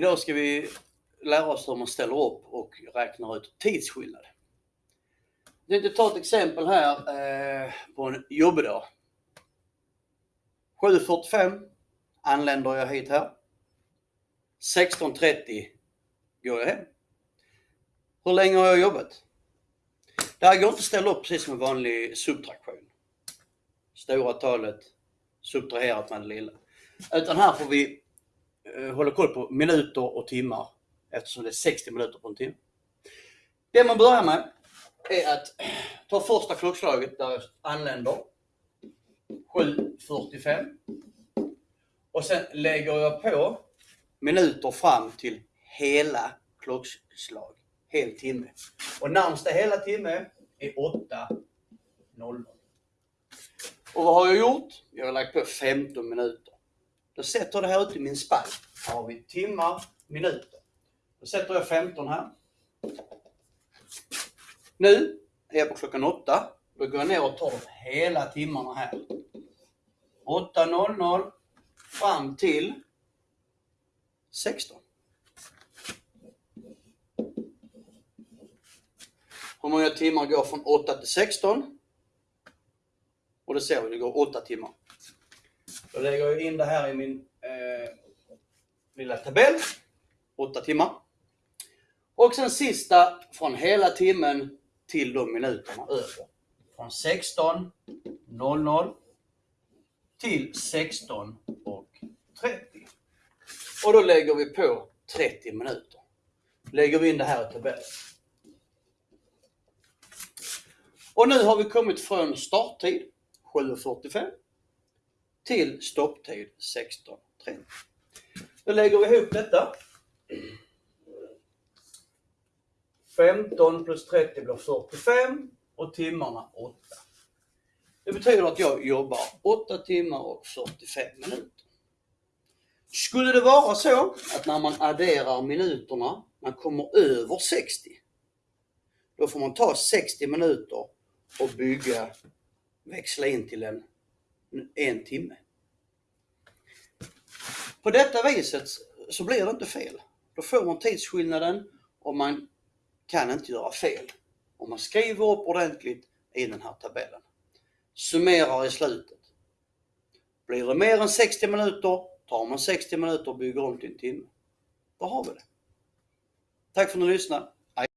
Idag ska vi lära oss hur man ställer upp och räknar ut tidsskillnad. Jag tänkte ta ett exempel här eh, på en jobbdag. 7.45 anländer jag hit här. 16.30 går jag hem. Hur länge har jag jobbat? Det här går inte att ställa upp precis som en vanlig subtraktion. Stora talet subtraherat med det lilla. Utan här får vi Eh, håller koll på minuter och timmar eftersom det är 60 minuter på en timme. Det man börjar med är att ta första klockslaget där jag anländer 7.45 och sen lägger jag på minuter fram till hela klockslag, hel timme. Och närmsta hela timme är 8.00. Och vad har jag gjort? Jag har lagt på 15 minuter. Då sätter jag det här ute i min spalt. Här har vi timmar, minuter. Då sätter jag 15 här. Nu är jag på klockan 8. Då går jag ner och tar hela timmarna här. 8.00 fram till 16. Hur många timmar går från 8 till 16? Och det ser vi, det går 8 timmar. Då lägger jag in det här i min eh, lilla tabell. 8 timmar. Och sen sista från hela timmen till de minuterna över. Från 16.00 till 16.30. Och då lägger vi på 30 minuter. Lägger vi in det här i tabellen. Och nu har vi kommit från starttid 7.45 till stopptid 16.30. Då lägger vi ihop detta. 15 plus 30 blir 45 och timmarna 8. Det betyder att jag jobbar 8 timmar och 45 minuter. Skulle det vara så att när man adderar minuterna, man kommer över 60, då får man ta 60 minuter och bygga, växla in till en, en timme. På detta viset så blir det inte fel. Då får man tidsskillnaden och man kan inte göra fel. Om man skriver upp ordentligt i den här tabellen. Summerar i slutet. Blir det mer än 60 minuter tar man 60 minuter och bygger om till en timme. Då har vi det. Tack för att ni lyssnade.